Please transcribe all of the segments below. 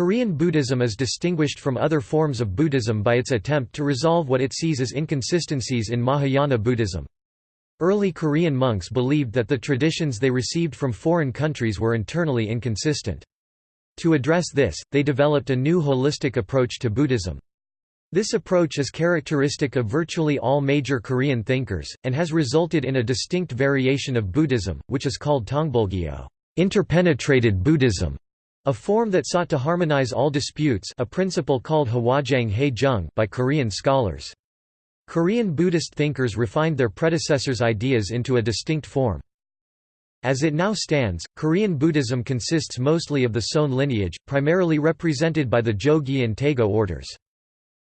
Korean Buddhism is distinguished from other forms of Buddhism by its attempt to resolve what it sees as inconsistencies in Mahayana Buddhism. Early Korean monks believed that the traditions they received from foreign countries were internally inconsistent. To address this, they developed a new holistic approach to Buddhism. This approach is characteristic of virtually all major Korean thinkers, and has resulted in a distinct variation of Buddhism, which is called Tongbulgyo interpenetrated Buddhism", a form that sought to harmonize all disputes a principle called Hwajaeng by Korean scholars. Korean Buddhist thinkers refined their predecessors' ideas into a distinct form. As it now stands, Korean Buddhism consists mostly of the Seon lineage, primarily represented by the Jogye and Taego orders.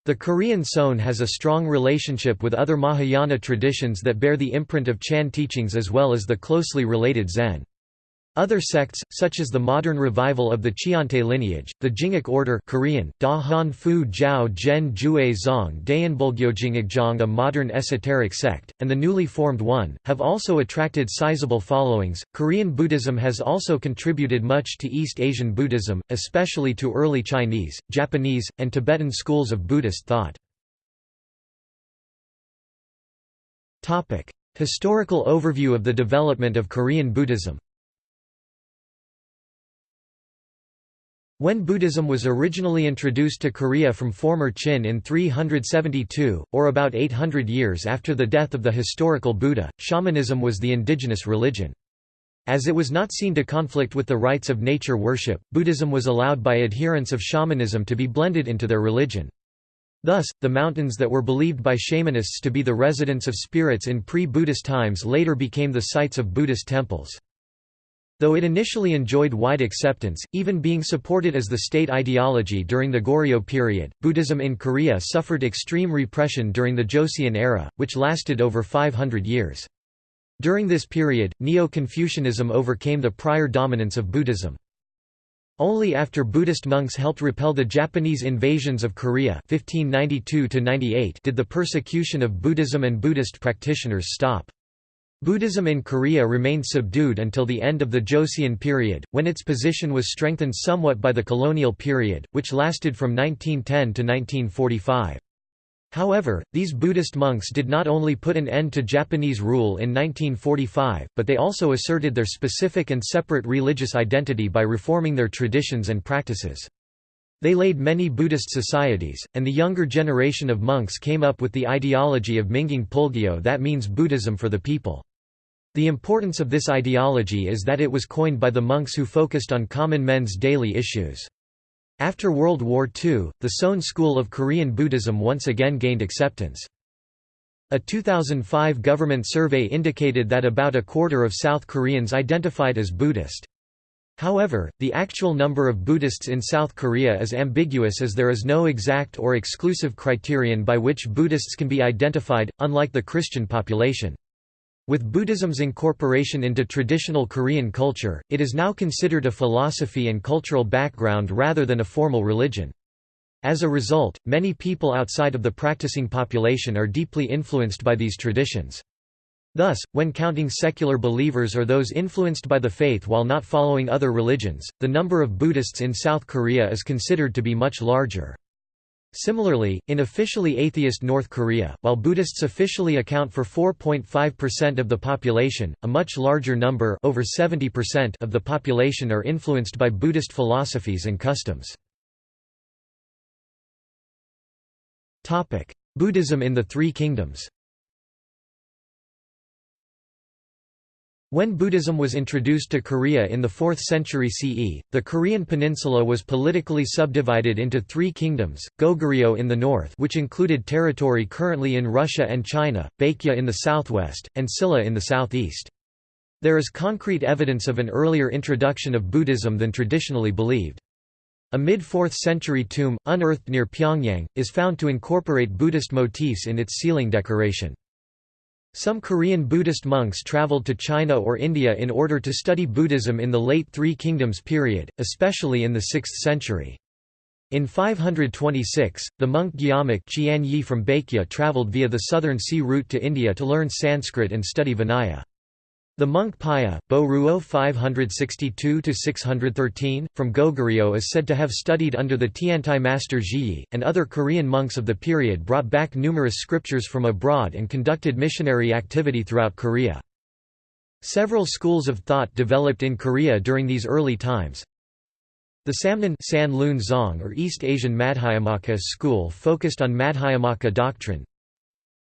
The Korean Seon has a strong relationship with other Mahayana traditions that bear the imprint of Chan teachings as well as the closely related Zen. Other sects, such as the modern revival of the Cheontae lineage, the Jingak order Korean, Da Han Fu Jiao Zhen Jue Zong Daeonbulgyo a modern esoteric sect, and the newly formed Won, have also attracted sizable followings. Korean Buddhism has also contributed much to East Asian Buddhism, especially to early Chinese, Japanese, and Tibetan schools of Buddhist thought. Historical overview of the development of Korean Buddhism When Buddhism was originally introduced to Korea from former Qin in 372, or about 800 years after the death of the historical Buddha, shamanism was the indigenous religion. As it was not seen to conflict with the rites of nature worship, Buddhism was allowed by adherents of shamanism to be blended into their religion. Thus, the mountains that were believed by shamanists to be the residence of spirits in pre-Buddhist times later became the sites of Buddhist temples. Though it initially enjoyed wide acceptance, even being supported as the state ideology during the Goryeo period, Buddhism in Korea suffered extreme repression during the Joseon era, which lasted over 500 years. During this period, Neo-Confucianism overcame the prior dominance of Buddhism. Only after Buddhist monks helped repel the Japanese invasions of Korea 1592 did the persecution of Buddhism and Buddhist practitioners stop. Buddhism in Korea remained subdued until the end of the Joseon period, when its position was strengthened somewhat by the colonial period, which lasted from 1910 to 1945. However, these Buddhist monks did not only put an end to Japanese rule in 1945, but they also asserted their specific and separate religious identity by reforming their traditions and practices. They laid many Buddhist societies, and the younger generation of monks came up with the ideology of Mingyang Pulgyo that means Buddhism for the people. The importance of this ideology is that it was coined by the monks who focused on common men's daily issues. After World War II, the Seon school of Korean Buddhism once again gained acceptance. A 2005 government survey indicated that about a quarter of South Koreans identified as Buddhist. However, the actual number of Buddhists in South Korea is ambiguous as there is no exact or exclusive criterion by which Buddhists can be identified, unlike the Christian population. With Buddhism's incorporation into traditional Korean culture, it is now considered a philosophy and cultural background rather than a formal religion. As a result, many people outside of the practicing population are deeply influenced by these traditions. Thus, when counting secular believers or those influenced by the faith while not following other religions, the number of Buddhists in South Korea is considered to be much larger. Similarly, in officially atheist North Korea, while Buddhists officially account for 4.5% of the population, a much larger number over 70% of the population are influenced by Buddhist philosophies and customs. Buddhism in the Three Kingdoms When Buddhism was introduced to Korea in the 4th century CE, the Korean peninsula was politically subdivided into three kingdoms, Goguryeo in the north which included territory currently in Russia and China, Baekje in the southwest, and Silla in the southeast. There is concrete evidence of an earlier introduction of Buddhism than traditionally believed. A mid-4th century tomb, unearthed near Pyongyang, is found to incorporate Buddhist motifs in its ceiling decoration. Some Korean Buddhist monks traveled to China or India in order to study Buddhism in the late Three Kingdoms period, especially in the 6th century. In 526, the monk Gyamak Yi from Baekje traveled via the southern sea route to India to learn Sanskrit and study Vinaya. The monk Paya, Bo Ruo 562–613, from Goguryeo is said to have studied under the Tiantai master Zhiyi, and other Korean monks of the period brought back numerous scriptures from abroad and conducted missionary activity throughout Korea. Several schools of thought developed in Korea during these early times. The Samnon San Zong or East Asian Madhyamaka school focused on Madhyamaka doctrine,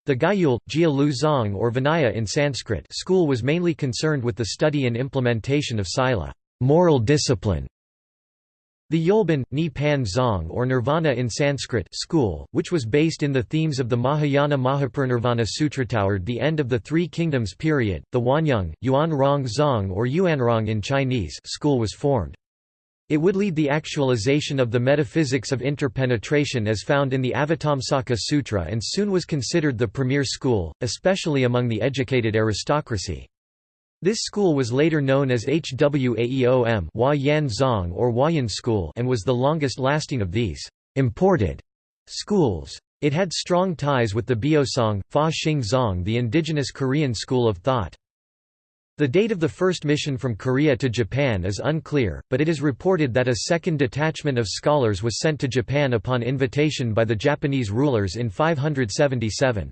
the Gayul, Jia Lu Zong or Vinaya in Sanskrit school was mainly concerned with the study and implementation of sila moral discipline". The Yolban, Ni Pan Zong or Nirvana in Sanskrit school, which was based in the themes of the Mahayana Mahaparinirvana Sutra toward the end of the Three Kingdoms period, the Wanyang, Yuan Rong Zong or Yuanrong in Chinese school was formed. It would lead the actualization of the metaphysics of interpenetration as found in the Avatamsaka Sutra and soon was considered the premier school, especially among the educated aristocracy. This school was later known as Hwaeom or Huayan School and was the longest lasting of these imported schools. It had strong ties with the Beopsang, Fa Xing Zong the indigenous Korean school of thought. The date of the first mission from Korea to Japan is unclear, but it is reported that a second detachment of scholars was sent to Japan upon invitation by the Japanese rulers in 577.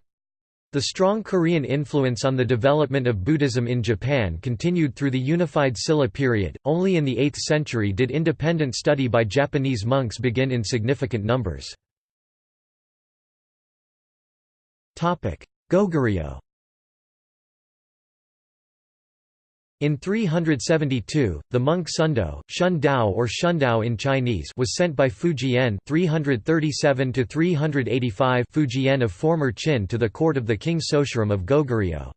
The strong Korean influence on the development of Buddhism in Japan continued through the unified Silla period. Only in the 8th century did independent study by Japanese monks begin in significant numbers. Goguryeo In 372, the monk Sundo, Shun Dao or Shundao in Chinese was sent by Fujian 337–385 Fujian of former Qin to the court of the king Sosurim of Goguryeo.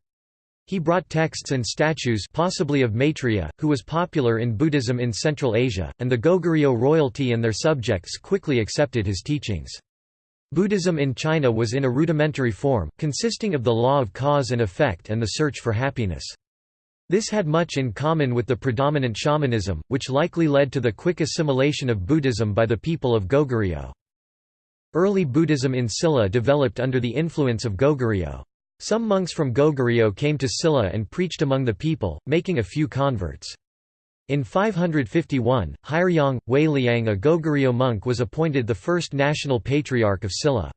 He brought texts and statues possibly of Maitreya, who was popular in Buddhism in Central Asia, and the Goguryeo royalty and their subjects quickly accepted his teachings. Buddhism in China was in a rudimentary form, consisting of the law of cause and effect and the search for happiness. This had much in common with the predominant shamanism, which likely led to the quick assimilation of Buddhism by the people of Goguryeo. Early Buddhism in Silla developed under the influence of Goguryeo. Some monks from Goguryeo came to Silla and preached among the people, making a few converts. In 551, Hyeryang, Wei Liang a Goguryeo monk was appointed the first national patriarch of Silla.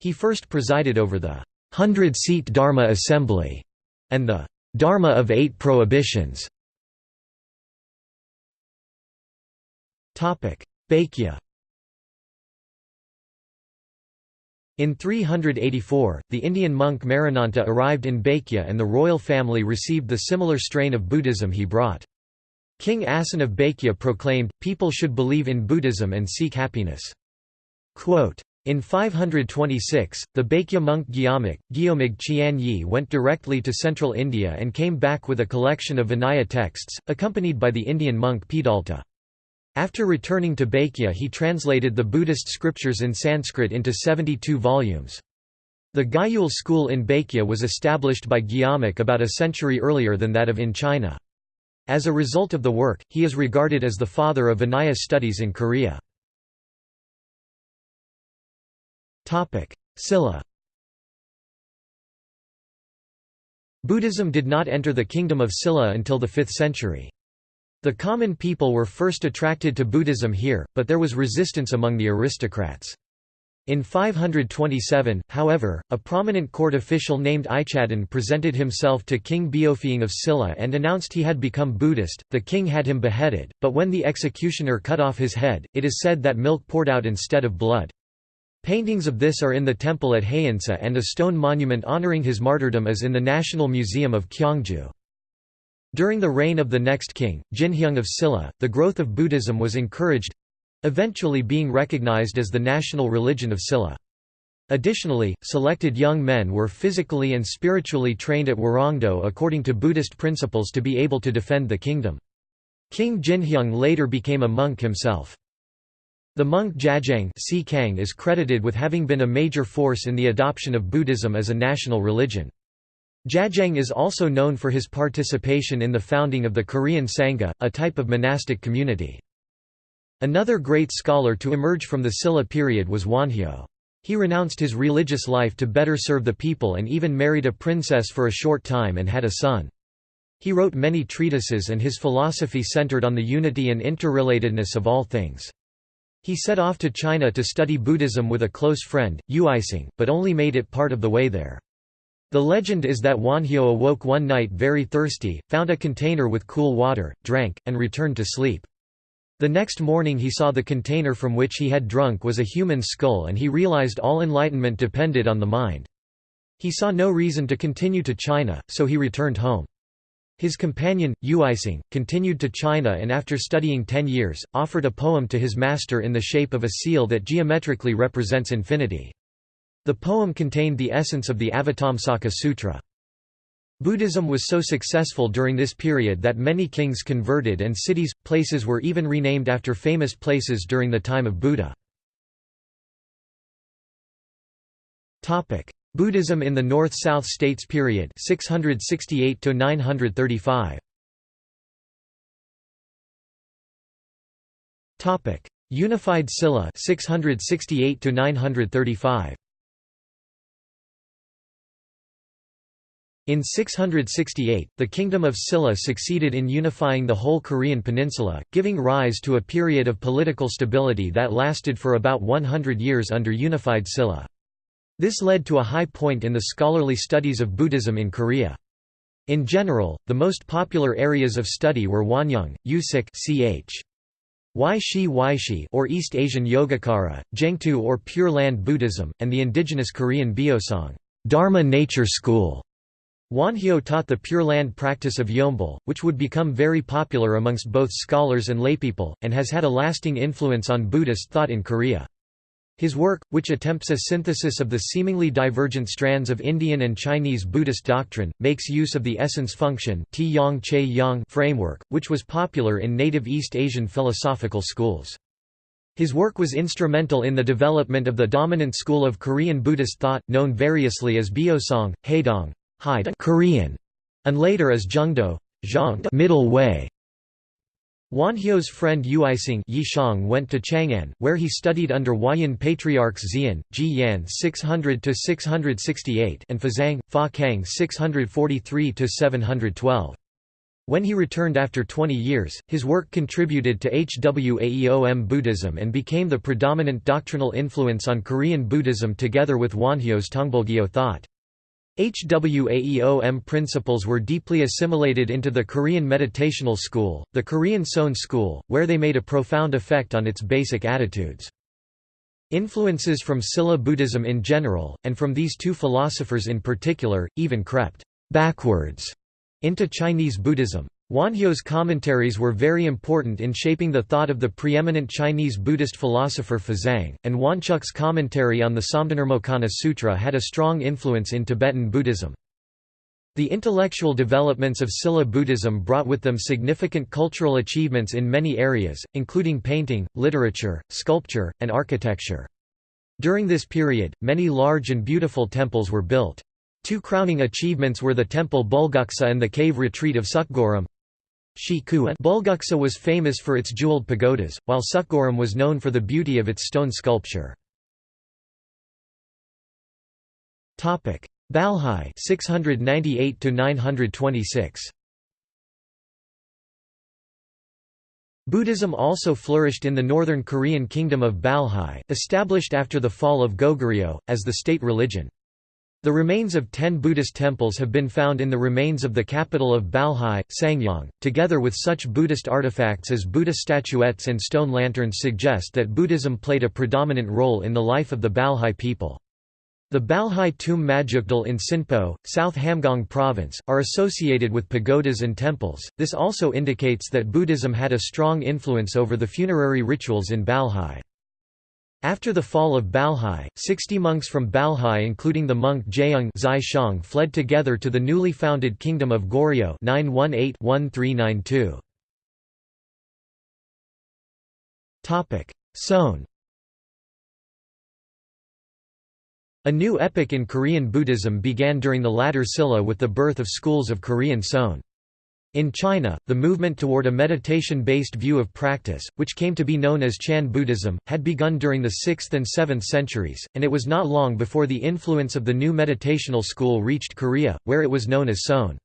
He first presided over the hundred-seat Dharma assembly and the Dharma of Eight Prohibitions Baekje In 384, the Indian monk Marananta arrived in Baekje and the royal family received the similar strain of Buddhism he brought. King Asin of Baekje proclaimed, people should believe in Buddhism and seek happiness. Quote, in 526, the Baekje monk Gyeomik, Gyeomig Qian Yi went directly to central India and came back with a collection of Vinaya texts, accompanied by the Indian monk Pidalta. After returning to Baekje he translated the Buddhist scriptures in Sanskrit into 72 volumes. The Gyul school in Baekje was established by Gyeomik about a century earlier than that of in China. As a result of the work, he is regarded as the father of Vinaya studies in Korea. Silla Buddhism did not enter the kingdom of Silla until the 5th century. The common people were first attracted to Buddhism here, but there was resistance among the aristocrats. In 527, however, a prominent court official named Ichadon presented himself to King Beopheung of Silla and announced he had become Buddhist. The king had him beheaded, but when the executioner cut off his head, it is said that milk poured out instead of blood. Paintings of this are in the temple at Haeinsa and a stone monument honoring his martyrdom is in the National Museum of Gyeongju. During the reign of the next king, Jinheung of Silla, the growth of Buddhism was encouraged—eventually being recognized as the national religion of Silla. Additionally, selected young men were physically and spiritually trained at Hwarangdo according to Buddhist principles to be able to defend the kingdom. King Jinheung later became a monk himself. The monk Jajang is credited with having been a major force in the adoption of Buddhism as a national religion. Jajang is also known for his participation in the founding of the Korean Sangha, a type of monastic community. Another great scholar to emerge from the Silla period was Wonhyo. He renounced his religious life to better serve the people and even married a princess for a short time and had a son. He wrote many treatises and his philosophy centered on the unity and interrelatedness of all things. He set off to China to study Buddhism with a close friend, Yu Uisang, but only made it part of the way there. The legend is that Wonhyo awoke one night very thirsty, found a container with cool water, drank, and returned to sleep. The next morning he saw the container from which he had drunk was a human skull and he realized all enlightenment depended on the mind. He saw no reason to continue to China, so he returned home. His companion, Uisang, continued to China and after studying ten years, offered a poem to his master in the shape of a seal that geometrically represents infinity. The poem contained the essence of the Avatamsaka Sutra. Buddhism was so successful during this period that many kings converted and cities, places were even renamed after famous places during the time of Buddha. Buddhism in the North-South States period 668 to 935 Topic Unified Silla 668 to 935 In 668, the Kingdom of Silla succeeded in unifying the whole Korean peninsula, giving rise to a period of political stability that lasted for about 100 years under unified Silla. This led to a high point in the scholarly studies of Buddhism in Korea. In general, the most popular areas of study were Wonyoung, Usik ch. Waishi Waishi or East Asian Yogacara, Jengtu or Pure Land Buddhism, and the indigenous Korean Beosang Dharma Nature School. Wonhyo taught the Pure Land practice of Yeonbul, which would become very popular amongst both scholars and laypeople, and has had a lasting influence on Buddhist thought in Korea. His work, which attempts a synthesis of the seemingly divergent strands of Indian and Chinese Buddhist doctrine, makes use of the essence function framework, which was popular in native East Asian philosophical schools. His work was instrumental in the development of the dominant school of Korean Buddhist thought, known variously as Beosong, Haedong, Korean, and later as Jungdo, middle way. Wonhyo's friend Uisang Yishang went to Chang'an, where he studied under Huayan patriarchs Xian, Ji Yan 600–668 and Fazang, Fa Kang 643–712. When he returned after 20 years, his work contributed to Hwaeom Buddhism and became the predominant doctrinal influence on Korean Buddhism together with Wonhyo's Tongbulgyo thought. Hwaeom principles were deeply assimilated into the Korean meditational school, the Korean Seon school, where they made a profound effect on its basic attitudes. Influences from Silla Buddhism in general, and from these two philosophers in particular, even crept backwards into Chinese Buddhism. Wonhyo's commentaries were very important in shaping the thought of the preeminent Chinese Buddhist philosopher Fazang, and Woncheuk's commentary on the Samdhinirmocana Sutra had a strong influence in Tibetan Buddhism. The intellectual developments of Silla Buddhism brought with them significant cultural achievements in many areas, including painting, literature, sculpture, and architecture. During this period, many large and beautiful temples were built. Two crowning achievements were the temple Bulguksa and the cave retreat of Seokguram. Bulguksa was famous for its jeweled pagodas, while Seokguram was known for the beauty of its stone sculpture. Balhae 698 926 Buddhism also flourished in the northern Korean kingdom of Balhae, established after the fall of Goguryeo, as the state religion. The remains of ten Buddhist temples have been found in the remains of the capital of Balhae, Sangyang, together with such Buddhist artifacts as Buddha statuettes and stone lanterns suggest that Buddhism played a predominant role in the life of the Balhae people. The Balhae tomb Majukdal in Sinpo, South Hamgyong Province, are associated with pagodas and temples. This also indicates that Buddhism had a strong influence over the funerary rituals in Balhae. After the fall of Balhae, 60 monks from Balhae including the monk Shang fled together to the newly founded kingdom of Goryeo 918-1392. Seon A new epoch in Korean Buddhism began during the latter Silla with the birth of schools of Korean Seon. In China, the movement toward a meditation-based view of practice, which came to be known as Chan Buddhism, had begun during the 6th and 7th centuries, and it was not long before the influence of the new meditational school reached Korea, where it was known as Seon.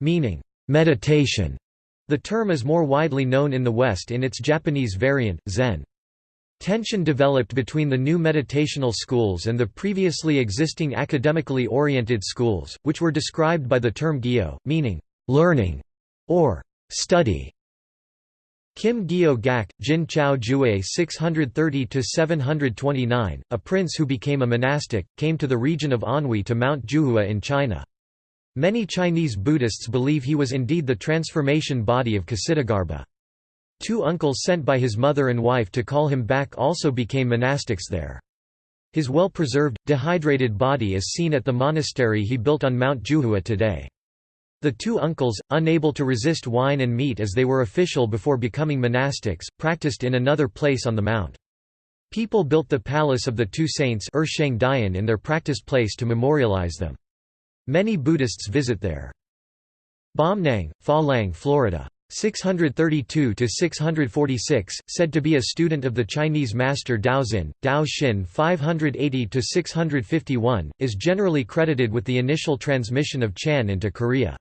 Meaning, meditation. The term is more widely known in the West in its Japanese variant, Zen. Tension developed between the new meditational schools and the previously existing academically oriented schools, which were described by the term gyo, meaning learning or study. Kim Gyo Gak, Jin Chao Jue 630–729, a prince who became a monastic, came to the region of Anhui to Mount Juhua in China. Many Chinese Buddhists believe he was indeed the transformation body of Kshitigarbha. Two uncles sent by his mother and wife to call him back also became monastics there. His well-preserved, dehydrated body is seen at the monastery he built on Mount Juhua today. The two uncles, unable to resist wine and meat as they were official before becoming monastics, practiced in another place on the mount. People built the palace of the two saints er in their practice place to memorialize them. Many Buddhists visit there. Bomnang, Fa Florida. 632 to 646 said to be a student of the Chinese master Daoxin Dao Xin 580 to 651 is generally credited with the initial transmission of Chan into Korea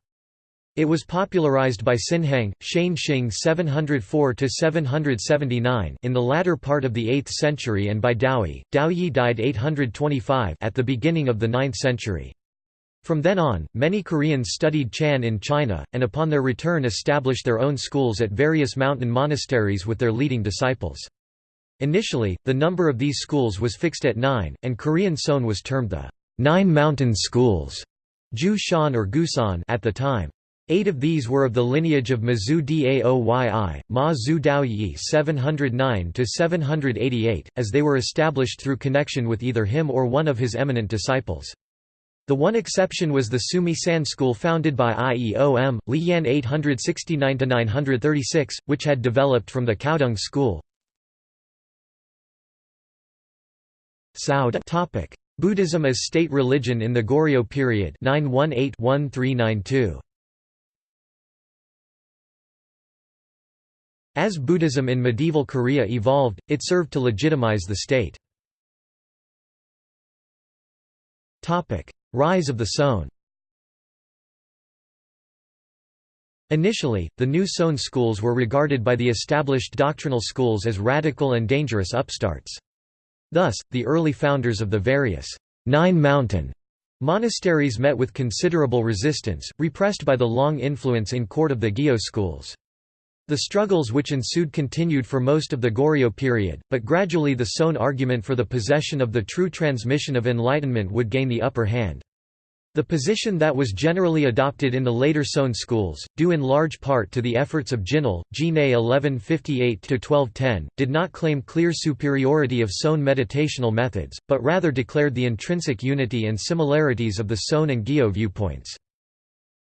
it was popularized by Sinheng, Shane Xing 704–779 in the latter part of the 8th century and by Daoyi. Daoyi died 825 at the beginning of the 9th century. From then on, many Koreans studied Chan in China, and upon their return established their own schools at various mountain monasteries with their leading disciples. Initially, the number of these schools was fixed at nine, and Korean Seon was termed the Nine Mountain Schools jushan or Gusan at the time. Eight of these were of the lineage of Mazu Daoyi, Ma Zhu Daoyi 709–788, as they were established through connection with either him or one of his eminent disciples. The one exception was the Sumi San school founded by Ieom, Liyan 869–936, which had developed from the Caodong school. Buddhism as state religion in the Goryeo period 918-1392 As Buddhism in medieval Korea evolved, it served to legitimize the state. Rise of the Seon Initially, the new Seon schools were regarded by the established doctrinal schools as radical and dangerous upstarts. Thus, the early founders of the various Nine Mountain monasteries met with considerable resistance, repressed by the long influence in court of the Gyo schools. The struggles which ensued continued for most of the Goryeo period, but gradually the Seon argument for the possession of the true transmission of enlightenment would gain the upper hand. The position that was generally adopted in the later Seon schools, due in large part to the efforts of Jinul, Jine 1158–1210, did not claim clear superiority of Seon meditational methods, but rather declared the intrinsic unity and similarities of the Seon and Gyo viewpoints.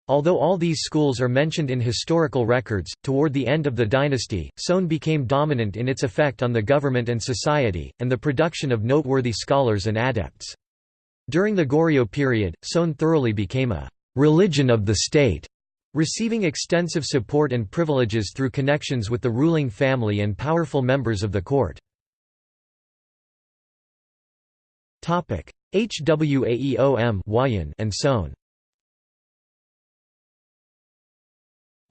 Although all these schools are mentioned in historical records, toward the end of the dynasty, Seon became dominant in its effect on the government and society, and the production of noteworthy scholars and adepts. During the Goryeo period, Seon thoroughly became a «religion of the state», receiving extensive support and privileges through connections with the ruling family and powerful members of the court. Hwaeom and Seon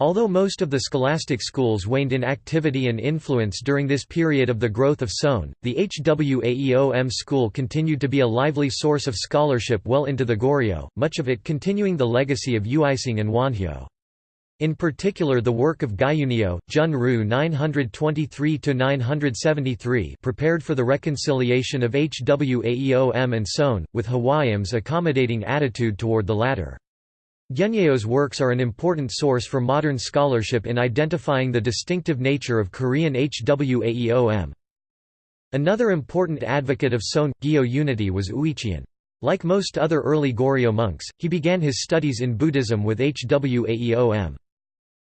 Although most of the scholastic schools waned in activity and influence during this period of the growth of Seon, the Hwaeom school continued to be a lively source of scholarship well into the Goryeo, much of it continuing the legacy of Uisang and Wonhyo. In particular the work of Gyunyeo, Jun-ru 923–973 prepared for the reconciliation of Hwaeom and Seon, with Hwaeom's accommodating attitude toward the latter. Gyunyeo's works are an important source for modern scholarship in identifying the distinctive nature of Korean Hwaeom. Another important advocate of Seon, Gyo unity was Uicheon. Like most other early Goryeo monks, he began his studies in Buddhism with Hwaeom.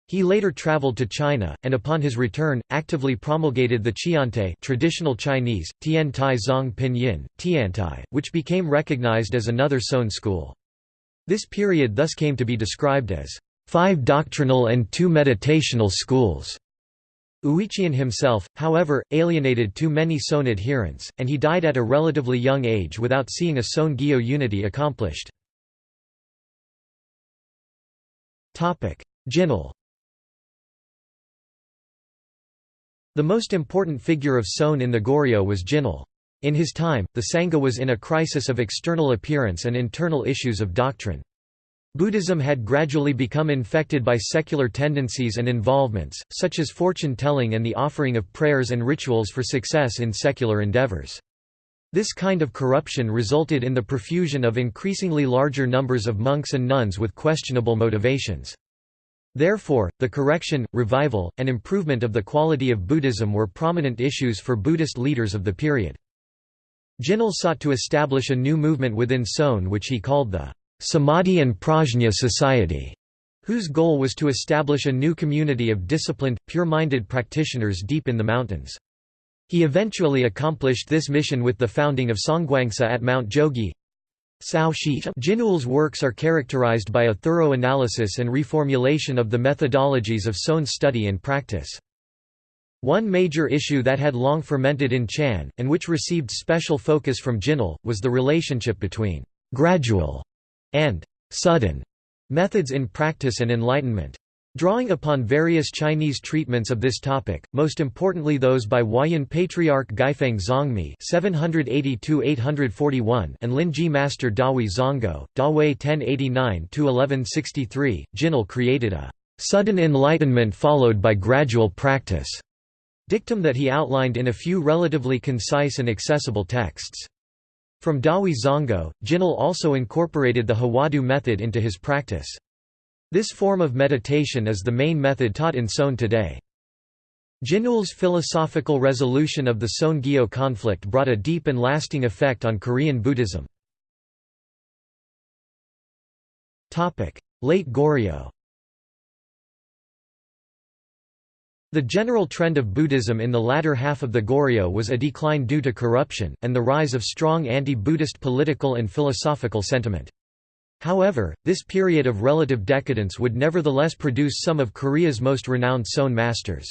He later traveled to China, and upon his return, actively promulgated the Cheontae traditional Chinese, Tian Tai Zong Pinyin, Tiantai, which became recognized as another Seon school. This period thus came to be described as five doctrinal and two meditational schools. Uicheon himself, however, alienated too many Seon adherents, and he died at a relatively young age without seeing a Seon-Gyo unity accomplished. Jinul The most important figure of Seon in the Goryeo was Jinul. In his time, the Sangha was in a crisis of external appearance and internal issues of doctrine. Buddhism had gradually become infected by secular tendencies and involvements, such as fortune-telling and the offering of prayers and rituals for success in secular endeavors. This kind of corruption resulted in the profusion of increasingly larger numbers of monks and nuns with questionable motivations. Therefore, the correction, revival, and improvement of the quality of Buddhism were prominent issues for Buddhist leaders of the period. Jinul sought to establish a new movement within Seon which he called the Samadhi and Prajna Society, whose goal was to establish a new community of disciplined, pure-minded practitioners deep in the mountains. He eventually accomplished this mission with the founding of Songgwangsa at Mount Jogye. Jinul's works are characterized by a thorough analysis and reformulation of the methodologies of Seon study and practice. One major issue that had long fermented in Chan, and which received special focus from Jinul, was the relationship between «gradual» and «sudden» methods in practice and enlightenment. Drawing upon various Chinese treatments of this topic, most importantly those by Huayan Patriarch Guifeng Zongmi (782–841) and Linji Master Dahui Zonggao, Dawei 1089–1163, Jinul created a sudden enlightenment followed by gradual practice Dictum that he outlined in a few relatively concise and accessible texts. From Dahui Zonggao, Jinul also incorporated the Hwadu method into his practice. This form of meditation is the main method taught in Seon today. Jinul's philosophical resolution of the Seon-Gyo conflict brought a deep and lasting effect on Korean Buddhism. Late Goryeo The general trend of Buddhism in the latter half of the Goryeo was a decline due to corruption, and the rise of strong anti-Buddhist political and philosophical sentiment. However, this period of relative decadence would nevertheless produce some of Korea's most renowned Seon masters.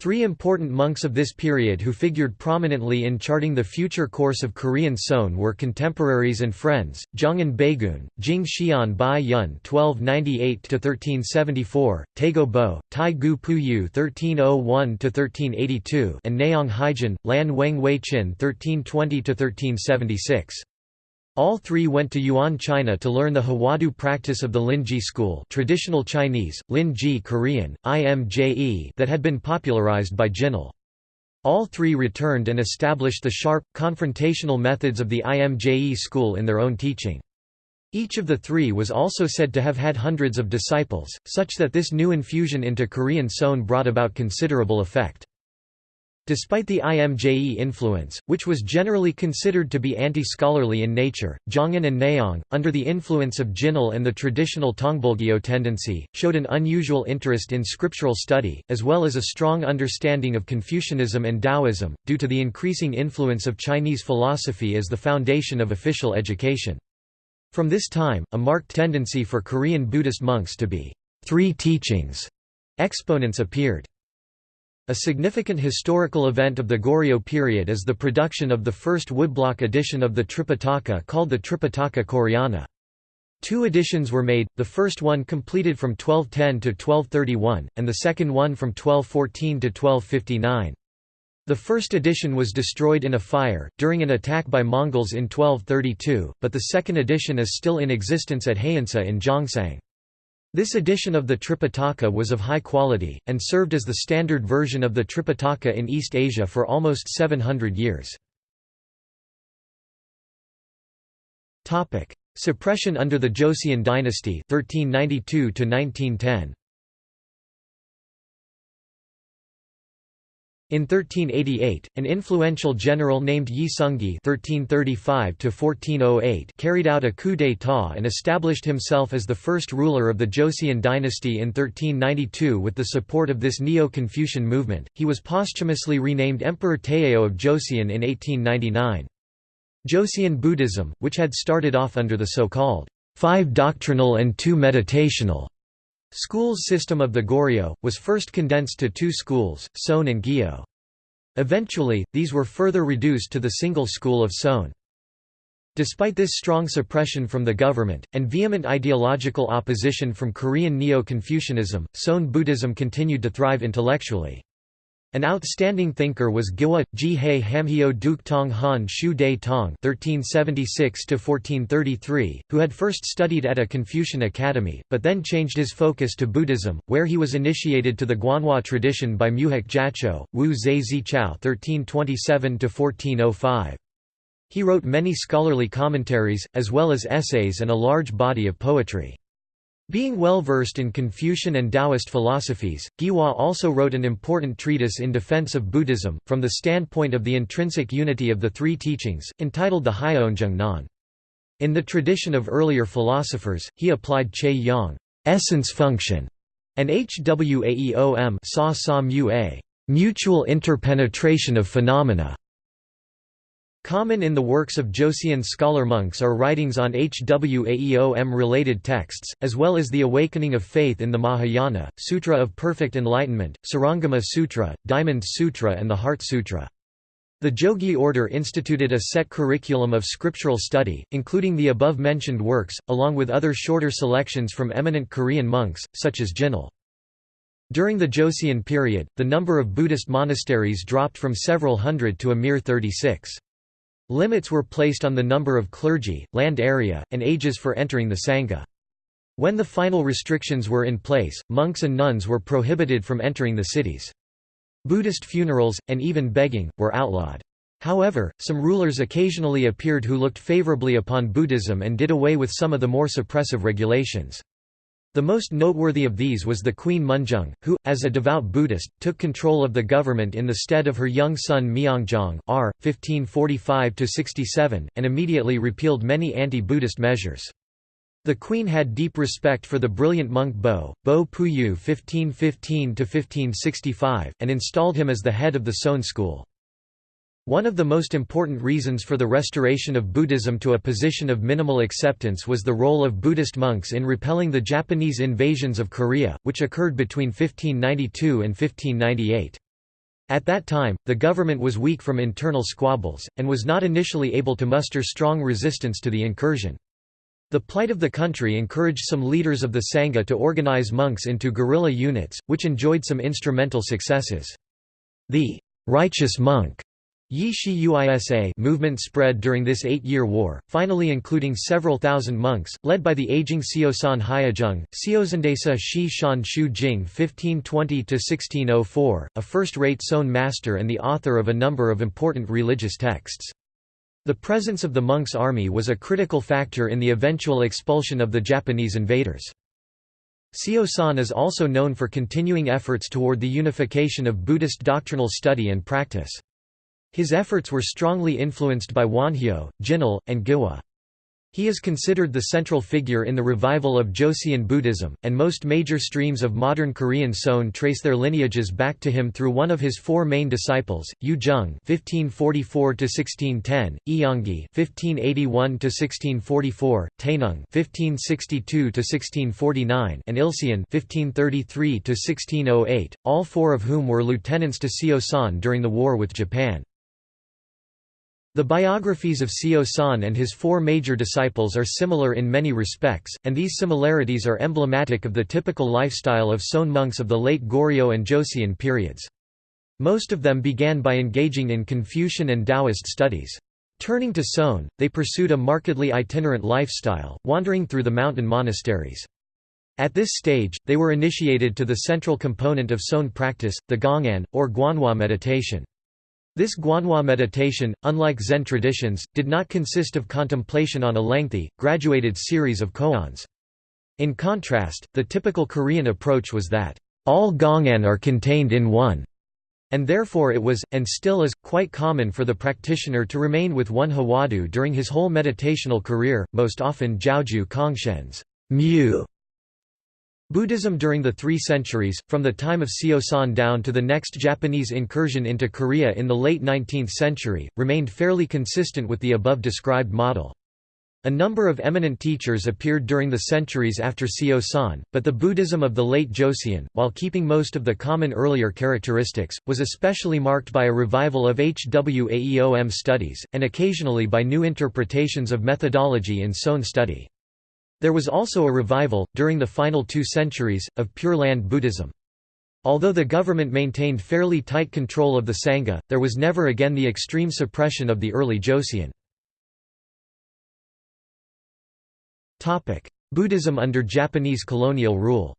Three important monks of this period who figured prominently in charting the future course of Korean Seon were contemporaries and friends, Jongin Baegun, Jing Xian Bai Yun (1298–1374), Taego Bo, Tai Gu Puyu (1301–1382), and Naong Haijin, Lan Weng Wei Chin (1320–1376). All three went to Yuan China to learn the Hwadu practice of the Linji school traditional Chinese, Linji Korean, IMJE that had been popularized by Jinul. All three returned and established the sharp, confrontational methods of the IMJE school in their own teaching. Each of the three was also said to have had hundreds of disciples, such that this new infusion into Korean Seon brought about considerable effect. Despite the IMJE influence, which was generally considered to be anti-scholarly in nature, Jongin and Naong, under the influence of Jinul and the traditional Tongbulgyo tendency, showed an unusual interest in scriptural study, as well as a strong understanding of Confucianism and Taoism, due to the increasing influence of Chinese philosophy as the foundation of official education. From this time, a marked tendency for Korean Buddhist monks to be three teachings exponents appeared. A significant historical event of the Goryeo period is the production of the first woodblock edition of the Tripitaka called the Tripitaka Koreana. Two editions were made, the first one completed from 1210 to 1231, and the second one from 1214 to 1259. The first edition was destroyed in a fire, during an attack by Mongols in 1232, but the second edition is still in existence at Haeinsa in Gyeongsang. This edition of the Tripitaka was of high quality, and served as the standard version of the Tripitaka in East Asia for almost 700 years. Suppression under the Joseon dynasty 1392 1910. In 1388, an influential general named Yi Sungi (1335–1408) carried out a coup d'état and established himself as the first ruler of the Joseon dynasty in 1392. With the support of this Neo-Confucian movement, he was posthumously renamed Emperor Taejo of Joseon in 1899. Joseon Buddhism, which had started off under the so-called five doctrinal and two meditational Schools system of the Goryeo, was first condensed to two schools, Seon and Gyo. Eventually, these were further reduced to the single school of Seon. Despite this strong suppression from the government, and vehement ideological opposition from Korean Neo-Confucianism, Seon Buddhism continued to thrive intellectually. An outstanding thinker was Gwa, Ji-hae Hamhyo Duk Tong Han Shu Dae Tong (1376–1433), who had first studied at a Confucian academy, but then changed his focus to Buddhism, where he was initiated to the Guanhua tradition by Muhak Jacho, Wu Zhe Zichao (1327–1405). He wrote many scholarly commentaries, as well as essays and a large body of poetry. Being well versed in Confucian and Taoist philosophies, Gihwa also wrote an important treatise in defense of Buddhism, from the standpoint of the intrinsic unity of the three teachings, entitled the Hyeonjung Nan. In the tradition of earlier philosophers, he applied Che Yang essence function, and Hwaeom mutual interpenetration of phenomena. Common in the works of Joseon scholar monks are writings on Hwaeom-related texts, as well as the awakening of faith in the Mahayana, Sutra of Perfect Enlightenment, Surangama Sutra, Diamond Sutra and the Heart Sutra. The Jogye order instituted a set curriculum of scriptural study, including the above-mentioned works, along with other shorter selections from eminent Korean monks, such as Jinul. During the Joseon period, the number of Buddhist monasteries dropped from several hundred to a mere 36. Limits were placed on the number of clergy, land area, and ages for entering the Sangha. When the final restrictions were in place, monks and nuns were prohibited from entering the cities. Buddhist funerals, and even begging, were outlawed. However, some rulers occasionally appeared who looked favorably upon Buddhism and did away with some of the more suppressive regulations. The most noteworthy of these was the Queen Munjeong, who, as a devout Buddhist, took control of the government in the stead of her young son Myeongjong r. 1545–67, and immediately repealed many anti-Buddhist measures. The queen had deep respect for the brilliant monk Bo, Bo Puyu 1515–1565, and installed him as the head of the Seon school. One of the most important reasons for the restoration of Buddhism to a position of minimal acceptance was the role of Buddhist monks in repelling the Japanese invasions of Korea, which occurred between 1592 and 1598. At that time, the government was weak from internal squabbles, and was not initially able to muster strong resistance to the incursion. The plight of the country encouraged some leaders of the Sangha to organize monks into guerrilla units, which enjoyed some instrumental successes. The righteous monk Yi movement spread during this eight-year war, finally including several thousand monks, led by the aging Seosan Hyujeong, Seozendesa Shi Shan Shu Jing 1520–1604, a first-rate Seon master and the author of a number of important religious texts. The presence of the monks' army was a critical factor in the eventual expulsion of the Japanese invaders. Seosan is also known for continuing efforts toward the unification of Buddhist doctrinal study and practice. His efforts were strongly influenced by Wonhyo, Jinul, and Gihwa. He is considered the central figure in the revival of Joseon Buddhism, and most major streams of modern Korean Seon trace their lineages back to him through one of his four main disciples, Yu Jung (1544–1610), Eongi (1581–1644), Taenung (1562–1649), and Ilseon (1533–1608), all four of whom were lieutenants to Seosan during the war with Japan. The biographies of Seosan and his four major disciples are similar in many respects, and these similarities are emblematic of the typical lifestyle of Seon monks of the late Goryeo and Joseon periods. Most of them began by engaging in Confucian and Taoist studies. Turning to Seon, they pursued a markedly itinerant lifestyle, wandering through the mountain monasteries. At this stage, they were initiated to the central component of Seon practice, the Gongan, or Guanhua meditation. This Guanhua meditation, unlike Zen traditions, did not consist of contemplation on a lengthy, graduated series of koans. In contrast, the typical Korean approach was that, all Gongan are contained in one, and therefore it was, and still is, quite common for the practitioner to remain with one Hwadu during his whole meditational career, most often Zhaozhou Congshen's mu Buddhism during the three centuries, from the time of Seosan down to the next Japanese incursion into Korea in the late 19th century, remained fairly consistent with the above described model. A number of eminent teachers appeared during the centuries after Seosan, but the Buddhism of the late Joseon, while keeping most of the common earlier characteristics, was especially marked by a revival of Hwaeom studies, and occasionally by new interpretations of methodology in Seon study. There was also a revival, during the final two centuries, of Pure Land Buddhism. Although the government maintained fairly tight control of the Sangha, there was never again the extreme suppression of the early Joseon. Buddhism under Japanese colonial rule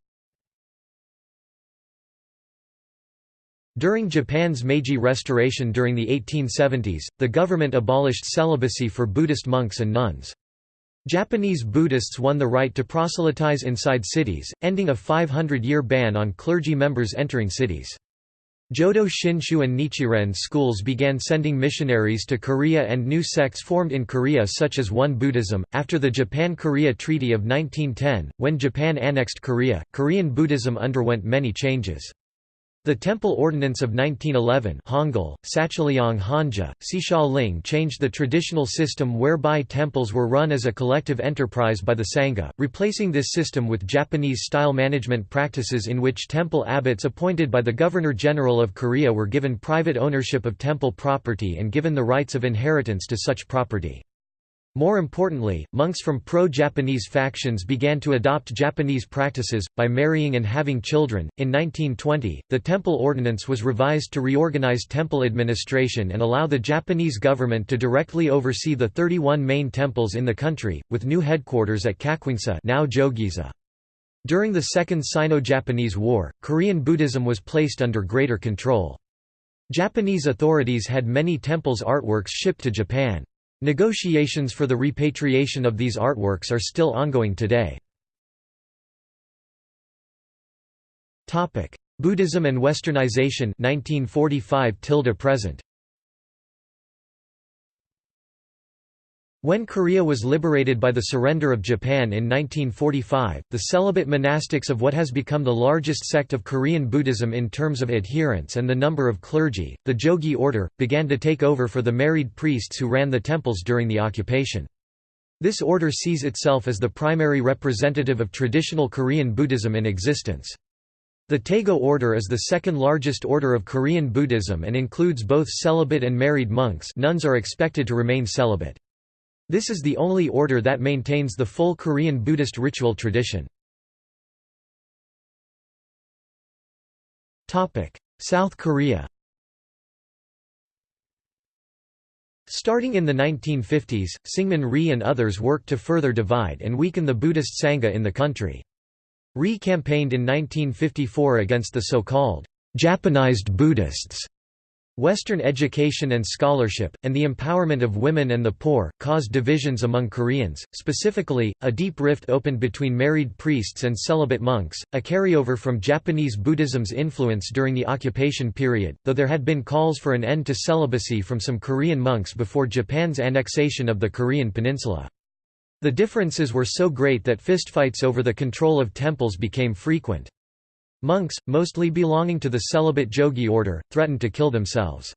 During Japan's Meiji Restoration during the 1870s, the government abolished celibacy for Buddhist monks and nuns. Japanese Buddhists won the right to proselytize inside cities, ending a 500-year ban on clergy members entering cities. Jodo Shinshu and Nichiren schools began sending missionaries to Korea and new sects formed in Korea such as Won Buddhism. After the Japan-Korea Treaty of 1910, when Japan annexed Korea, Korean Buddhism underwent many changes. The Temple Ordinance of 1911 Hangul, Hanja, Ling changed the traditional system whereby temples were run as a collective enterprise by the Sangha, replacing this system with Japanese-style management practices in which temple abbots appointed by the Governor-General of Korea were given private ownership of temple property and given the rights of inheritance to such property. More importantly, monks from pro-Japanese factions began to adopt Japanese practices, by marrying and having children. In 1920, the temple ordinance was revised to reorganize temple administration and allow the Japanese government to directly oversee the 31 main temples in the country, with new headquarters at Gakhwangsa now Jogyesa. During the Second Sino-Japanese War, Korean Buddhism was placed under greater control. Japanese authorities had many temples' artworks shipped to Japan. Negotiations for the repatriation of these artworks are still ongoing today. Buddhism and Westernization 1945 present When Korea was liberated by the surrender of Japan in 1945, the celibate monastics of what has become the largest sect of Korean Buddhism in terms of adherents and the number of clergy, the Jogye order, began to take over for the married priests who ran the temples during the occupation. This order sees itself as the primary representative of traditional Korean Buddhism in existence. The Taego order is the second largest order of Korean Buddhism and includes both celibate and married monks nuns are expected to remain celibate. This is the only order that maintains the full Korean Buddhist ritual tradition. South Korea Starting in the 1950s, Syngman Rhee and others worked to further divide and weaken the Buddhist Sangha in the country. Rhee campaigned in 1954 against the so-called Japanized Buddhists Western education and scholarship, and the empowerment of women and the poor, caused divisions among Koreans. Specifically, a deep rift opened between married priests and celibate monks, a carryover from Japanese Buddhism's influence during the occupation period, though there had been calls for an end to celibacy from some Korean monks before Japan's annexation of the Korean peninsula. The differences were so great that fistfights over the control of temples became frequent. Monks, mostly belonging to the celibate Jogye order, threatened to kill themselves.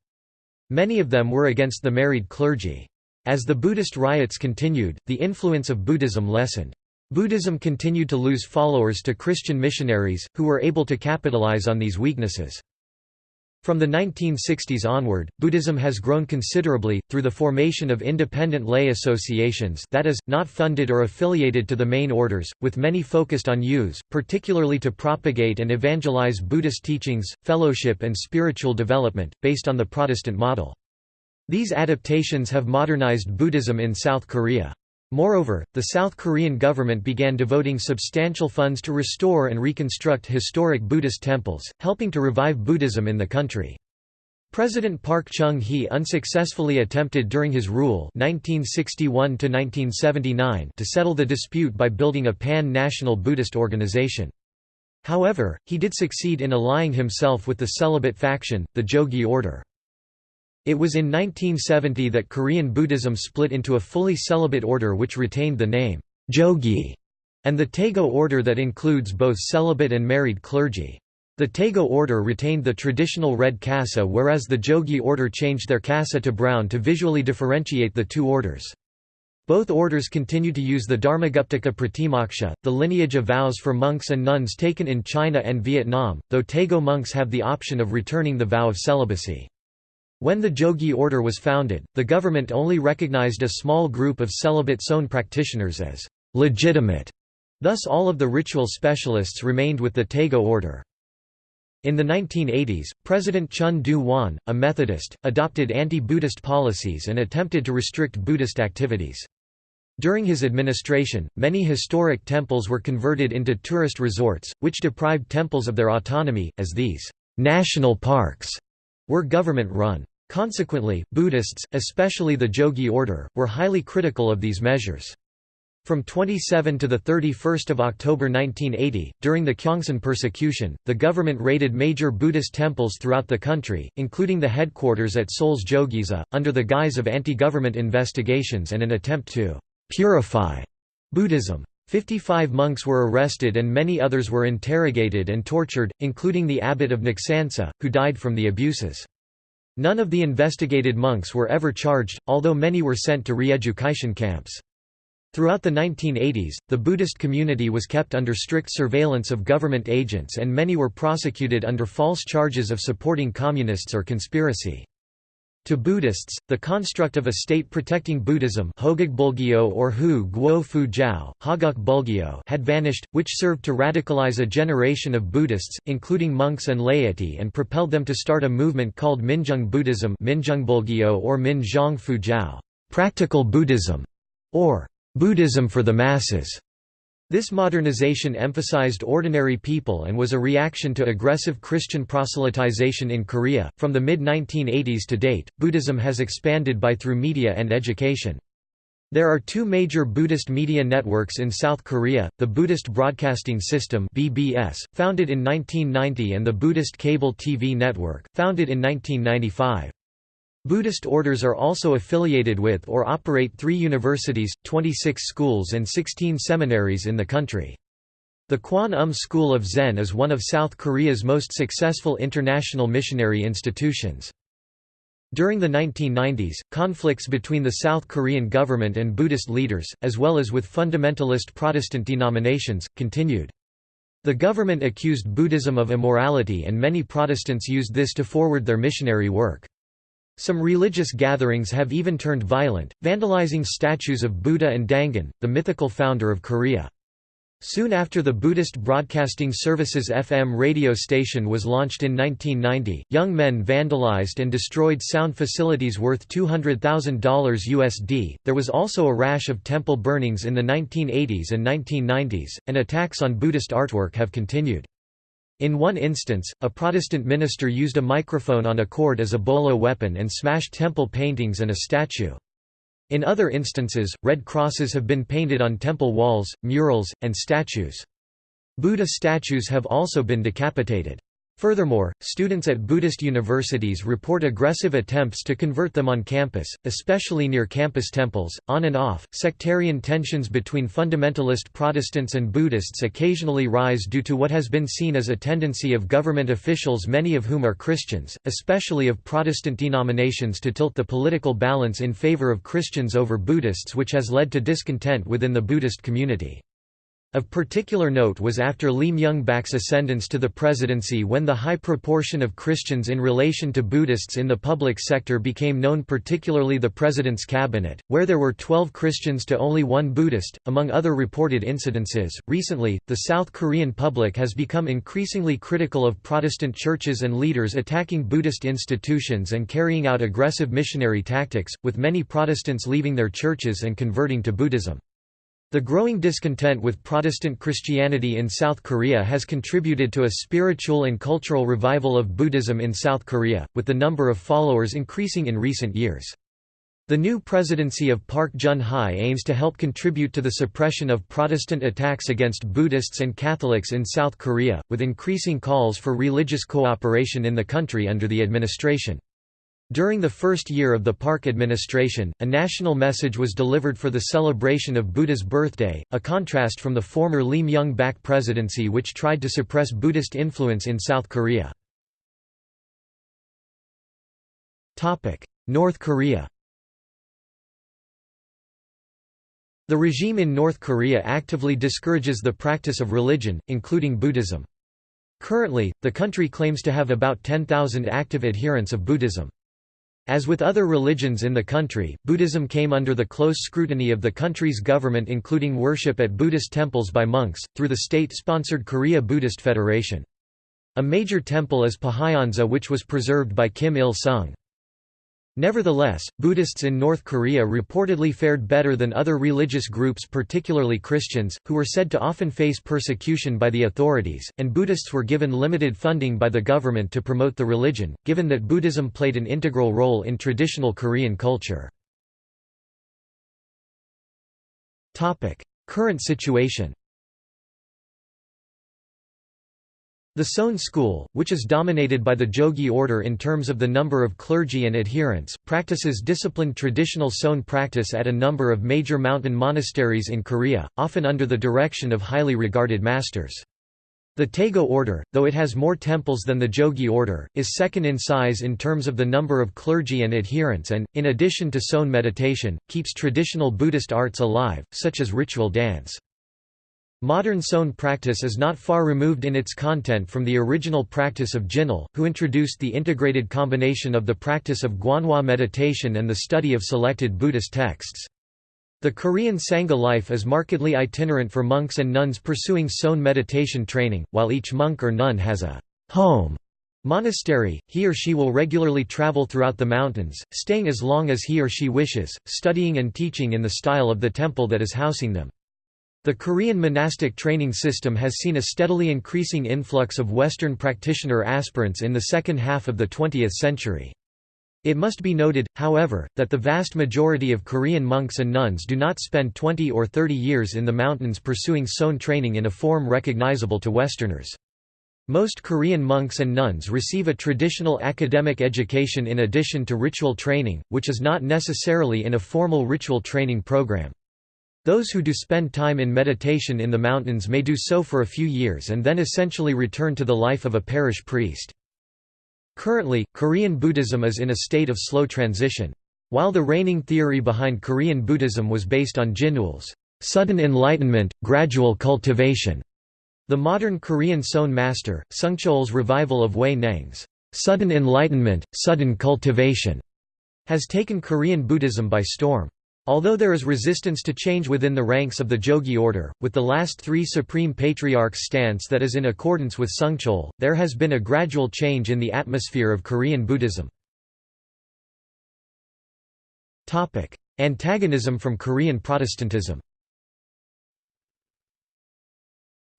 Many of them were against the married clergy. As the Buddhist riots continued, the influence of Buddhism lessened. Buddhism continued to lose followers to Christian missionaries, who were able to capitalize on these weaknesses. From the 1960s onward, Buddhism has grown considerably, through the formation of independent lay associations that is, not funded or affiliated to the main orders, with many focused on youths, particularly to propagate and evangelize Buddhist teachings, fellowship and spiritual development, based on the Protestant model. These adaptations have modernized Buddhism in South Korea. Moreover, the South Korean government began devoting substantial funds to restore and reconstruct historic Buddhist temples, helping to revive Buddhism in the country. President Park Chung-hee unsuccessfully attempted during his rule 1961 to settle the dispute by building a pan-national Buddhist organization. However, he did succeed in allying himself with the celibate faction, the Jogye order. It was in 1970 that Korean Buddhism split into a fully celibate order which retained the name, Jogye, and the Taego order that includes both celibate and married clergy. The Taego order retained the traditional red kasa whereas the Jogye order changed their kasa to brown to visually differentiate the two orders. Both orders continue to use the Dharmaguptaka Pratimoksha, the lineage of vows for monks and nuns taken in China and Vietnam, though Taego monks have the option of returning the vow of celibacy. When the Jogye order was founded, the government only recognized a small group of celibate Seon practitioners as legitimate. Thus all of the ritual specialists remained with the Taego order. In the 1980s, President Chun Doo-hwan, a Methodist, adopted anti-Buddhist policies and attempted to restrict Buddhist activities. During his administration, many historic temples were converted into tourist resorts, which deprived temples of their autonomy, as these national parks were government-run. Consequently, Buddhists, especially the Jogye order, were highly critical of these measures. From 27 to 31 October 1980, during the Gyeongsin persecution, the government raided major Buddhist temples throughout the country, including the headquarters at Seoul's Jogyesa, under the guise of anti-government investigations and an attempt to «purify» Buddhism. Fifty-five monks were arrested and many others were interrogated and tortured, including the abbot of Naksansa, who died from the abuses. None of the investigated monks were ever charged, although many were sent to re-education camps. Throughout the 1980s, the Buddhist community was kept under strict surveillance of government agents and many were prosecuted under false charges of supporting communists or conspiracy. To Buddhists, the construct of a state protecting Buddhism or Hu Guo Fu Jiao, Bulgyo had vanished, which served to radicalize a generation of Buddhists, including monks and laity and propelled them to start a movement called Minjung Buddhism or Minzhong Fu Jiao practical Buddhism", or Buddhism for the masses. This modernization emphasized ordinary people and was a reaction to aggressive Christian proselytization in Korea. From the mid 1980s to date, Buddhism has expanded by through media and education. There are two major Buddhist media networks in South Korea, the Buddhist Broadcasting System (BBS), founded in 1990 and the Buddhist Cable TV Network, founded in 1995. Buddhist orders are also affiliated with or operate three universities, 26 schools and 16 seminaries in the country. The Kwan Um School of Zen is one of South Korea's most successful international missionary institutions. During the 1990s, conflicts between the South Korean government and Buddhist leaders, as well as with fundamentalist Protestant denominations, continued. The government accused Buddhism of immorality and many Protestants used this to forward their missionary work. Some religious gatherings have even turned violent, vandalizing statues of Buddha and Dangun, the mythical founder of Korea. Soon after the Buddhist Broadcasting Services FM radio station was launched in 1990, young men vandalized and destroyed sound facilities worth $200,000 USD. There was also a rash of temple burnings in the 1980s and 1990s, and attacks on Buddhist artwork have continued. In one instance, a Protestant minister used a microphone on a cord as a bolo weapon and smashed temple paintings and a statue. In other instances, red crosses have been painted on temple walls, murals, and statues. Buddha statues have also been decapitated. Furthermore, students at Buddhist universities report aggressive attempts to convert them on campus, especially near campus temples. On and off, sectarian tensions between fundamentalist Protestants and Buddhists occasionally rise due to what has been seen as a tendency of government officials, many of whom are Christians, especially of Protestant denominations, to tilt the political balance in favor of Christians over Buddhists, which has led to discontent within the Buddhist community. Of particular note was after Lee Myung-bak's ascendance to the presidency when the high proportion of Christians in relation to Buddhists in the public sector became known particularly the president's cabinet, where there were 12 Christians to only one Buddhist, among other reported incidences. Recently, the South Korean public has become increasingly critical of Protestant churches and leaders attacking Buddhist institutions and carrying out aggressive missionary tactics, with many Protestants leaving their churches and converting to Buddhism. The growing discontent with Protestant Christianity in South Korea has contributed to a spiritual and cultural revival of Buddhism in South Korea, with the number of followers increasing in recent years. The new presidency of Park Geun-hye aims to help contribute to the suppression of Protestant attacks against Buddhists and Catholics in South Korea, with increasing calls for religious cooperation in the country under the administration. During the first year of the Park administration, a national message was delivered for the celebration of Buddha's birthday, a contrast from the former Lee Myung-bak presidency which tried to suppress Buddhist influence in South Korea. North Korea The regime in North Korea actively discourages the practice of religion, including Buddhism. Currently, the country claims to have about 10,000 active adherents of Buddhism. As with other religions in the country, Buddhism came under the close scrutiny of the country's government including worship at Buddhist temples by monks, through the state-sponsored Korea Buddhist Federation. A major temple is Pohyonsa which was preserved by Kim Il-sung. Nevertheless, Buddhists in North Korea reportedly fared better than other religious groups particularly Christians, who were said to often face persecution by the authorities, and Buddhists were given limited funding by the government to promote the religion, given that Buddhism played an integral role in traditional Korean culture. Current situation The Seon school, which is dominated by the Jogye order in terms of the number of clergy and adherents, practices disciplined traditional Seon practice at a number of major mountain monasteries in Korea, often under the direction of highly regarded masters. The Taego order, though it has more temples than the Jogye order, is second in size in terms of the number of clergy and adherents and, in addition to Seon meditation, keeps traditional Buddhist arts alive, such as ritual dance. Modern Seon practice is not far removed in its content from the original practice of Jinul, who introduced the integrated combination of the practice of Gwanhwa meditation and the study of selected Buddhist texts. The Korean Sangha life is markedly itinerant for monks and nuns pursuing Seon meditation training, while each monk or nun has a home monastery, he or she will regularly travel throughout the mountains, staying as long as he or she wishes, studying and teaching in the style of the temple that is housing them. The Korean monastic training system has seen a steadily increasing influx of Western practitioner aspirants in the second half of the 20th century. It must be noted, however, that the vast majority of Korean monks and nuns do not spend 20 or 30 years in the mountains pursuing Seon training in a form recognizable to Westerners. Most Korean monks and nuns receive a traditional academic education in addition to ritual training, which is not necessarily in a formal ritual training program. Those who do spend time in meditation in the mountains may do so for a few years and then essentially return to the life of a parish priest. Currently, Korean Buddhism is in a state of slow transition. While the reigning theory behind Korean Buddhism was based on Jinul's sudden enlightenment, gradual cultivation, the modern Korean Seon master, Sungcheol's revival of Huineng's sudden enlightenment, sudden cultivation, has taken Korean Buddhism by storm. Although there is resistance to change within the ranks of the Jogye order, with the last three Supreme Patriarchs' stance that is in accordance with Sungcheol, there has been a gradual change in the atmosphere of Korean Buddhism. Antagonism from Korean Protestantism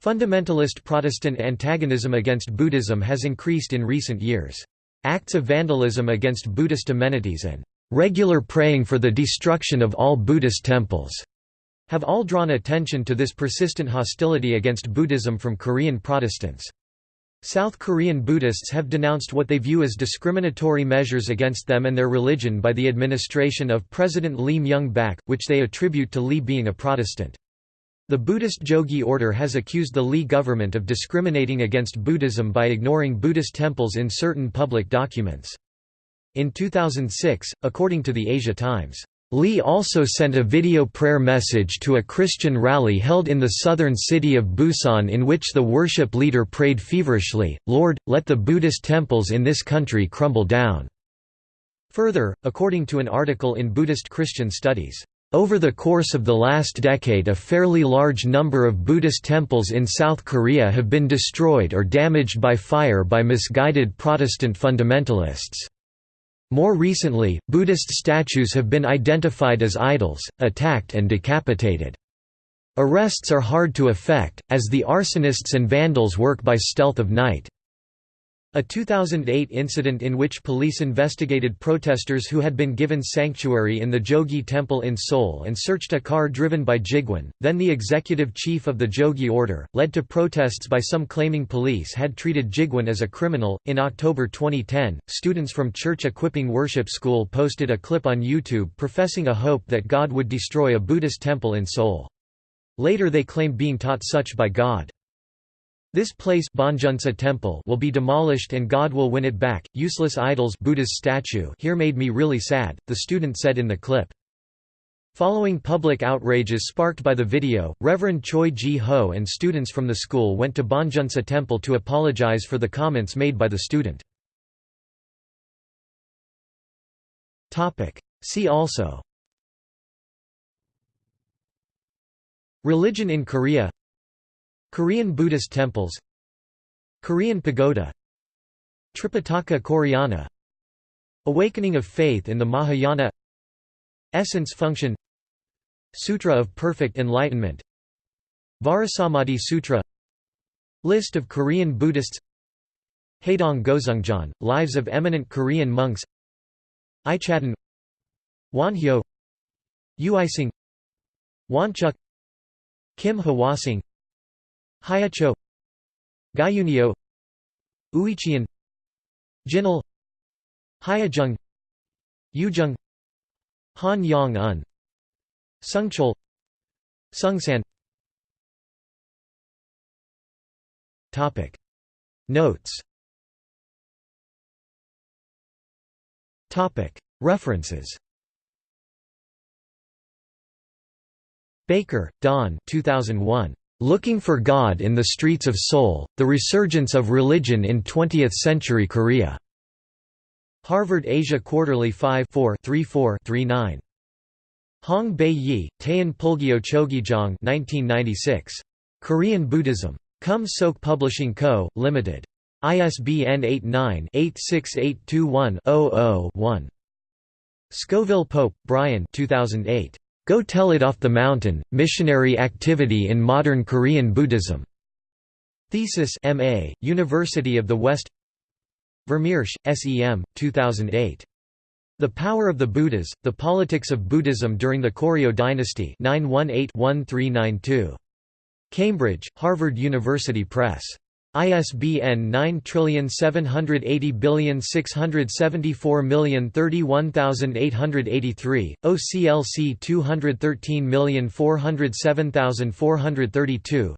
Fundamentalist Protestant antagonism against Buddhism has increased in recent years. Acts of vandalism against Buddhist amenities and regular praying for the destruction of all Buddhist temples, have all drawn attention to this persistent hostility against Buddhism from Korean Protestants. South Korean Buddhists have denounced what they view as discriminatory measures against them and their religion by the administration of President Lee Myung-bak, which they attribute to Lee being a Protestant. The Buddhist Jogye order has accused the Lee government of discriminating against Buddhism by ignoring Buddhist temples in certain public documents. In 2006, according to the Asia Times, Lee also sent a video prayer message to a Christian rally held in the southern city of Busan in which the worship leader prayed feverishly, Lord, let the Buddhist temples in this country crumble down. Further, according to an article in Buddhist Christian Studies, over the course of the last decade a fairly large number of Buddhist temples in South Korea have been destroyed or damaged by fire by misguided Protestant fundamentalists. More recently, Buddhist statues have been identified as idols, attacked and decapitated. Arrests are hard to effect, as the arsonists and vandals work by stealth of night. A 2008 incident in which police investigated protesters who had been given sanctuary in the Jogye Temple in Seoul and searched a car driven by Jigwon, then the executive chief of the Jogye Order, led to protests by some claiming police had treated Jigwon as a criminal. In October 2010, students from Church Equipping Worship School posted a clip on YouTube professing a hope that God would destroy a Buddhist temple in Seoul. Later they claimed being taught such by God. This place temple will be demolished and God will win it back. Useless idols Buddha's statue here made me really sad, the student said in the clip. Following public outrages sparked by the video, Reverend Choi Ji-ho and students from the school went to Bongeunsa Temple to apologize for the comments made by the student. See also Religion in Korea Korean Buddhist temples Korean pagoda Tripitaka Koreana Awakening of faith in the Mahayana Essence function Sutra of Perfect Enlightenment Vajrasamadhi Sutra List of Korean Buddhists Haedong Goseungjeon, Lives of Eminent Korean Monks Ichadon Wonhyo Uisang Woncheuk Kim Hwasang Hyecho Gyunyeo Uicheon Jinul Hyujeong Yujeong Han Yong Un Sungchul Sungsan Topic. Notes. Topic. References. Baker, Don 2001. Looking for God in the Streets of Seoul, The Resurgence of Religion in Twentieth-Century Korea. Harvard Asia Quarterly 5 4 34 39 Hong Bei Yi, Taean Pulgyo Chogyejong 1996. Korean Buddhism. Kum Sok Publishing Co., Ltd. ISBN 89-86821-00-1. Scoville Pope, Brian 2008. Go Tell It Off the Mountain, Missionary Activity in Modern Korean Buddhism. Thesis MA, University of the West Vermeersch, SEM, 2008. The Power of the Buddhas, The Politics of Buddhism During the Koryo Dynasty 918-1392. Cambridge, Harvard University Press. ISBN 9780674031883, OCLC 213407432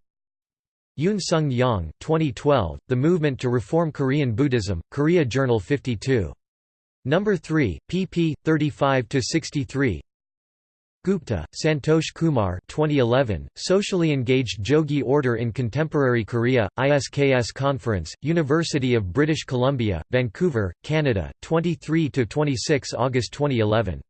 Yoon Sung Yang 2012, The Movement to Reform Korean Buddhism, Korea Journal 52. Number 3, pp. 35–63 Gupta, Santosh Kumar 2011, Socially Engaged Jogye Order in Contemporary Korea, ISKS Conference, University of British Columbia, Vancouver, Canada, 23–26 August 2011.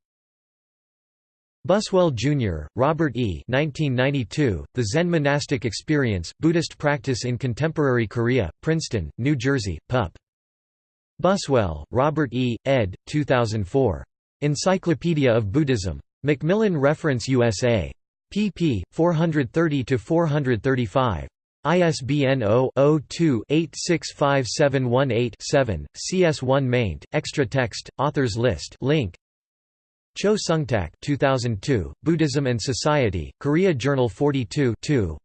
Buswell, Jr., Robert E. 1992, the Zen Monastic Experience, Buddhist Practice in Contemporary Korea, Princeton, New Jersey, Pup. Buswell, Robert E., ed. 2004. Encyclopedia of Buddhism. Macmillan Reference USA. pp. 430–435. ISBN 0-02-865718-7, CS1 maint, extra text, authors list link. Cho Sungtak 2002, Buddhism and Society, Korea Journal 42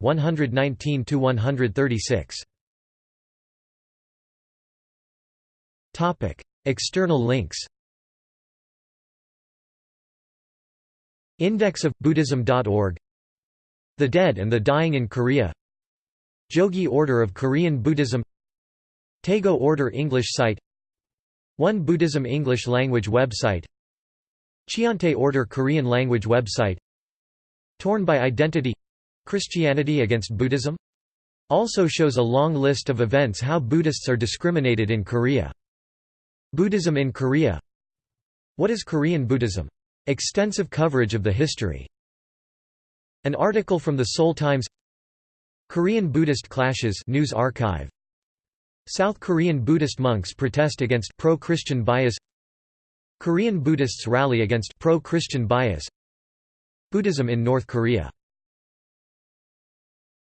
119–136. External links Index of Buddhism.org The Dead and the Dying in Korea. Jogye Order of Korean Buddhism. Taego Order English site. Won Buddhism English language website. Cheontae Order Korean language website. Torn by Identity. Christianity against Buddhism? Also shows a long list of events how Buddhists are discriminated in Korea. Buddhism in Korea. What is Korean Buddhism? Extensive coverage of the history. An article from the Seoul Times. Korean Buddhist clashes news archive. South Korean Buddhist monks protest against pro-Christian bias. Korean Buddhists rally against pro-Christian bias. Buddhism in North Korea